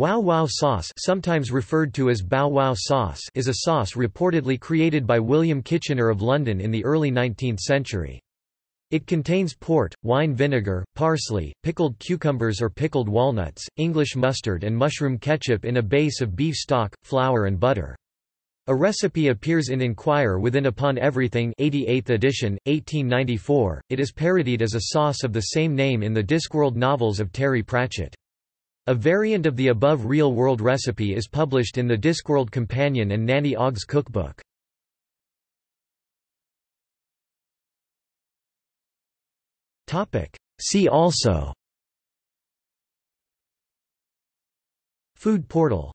Wow Wow sauce sometimes referred to as Bow Wow sauce is a sauce reportedly created by William Kitchiner of London in the early 19th century. It contains port, wine vinegar, parsley, pickled cucumbers or pickled walnuts, English mustard and mushroom ketchup in a base of beef stock, flour and butter. A recipe appears in Enquire within Upon Everything 88th edition, 1894. It is parodied as a sauce of the same name in the Discworld novels of Terry Pratchett. A variant of the above real-world recipe is published in the Discworld Companion and Nanny Ogg's cookbook. See also. Food portal